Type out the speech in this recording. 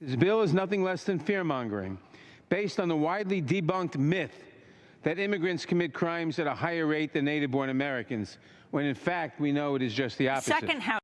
This bill is nothing less than fear-mongering, based on the widely debunked myth that immigrants commit crimes at a higher rate than native-born Americans, when in fact we know it is just the opposite. Second House.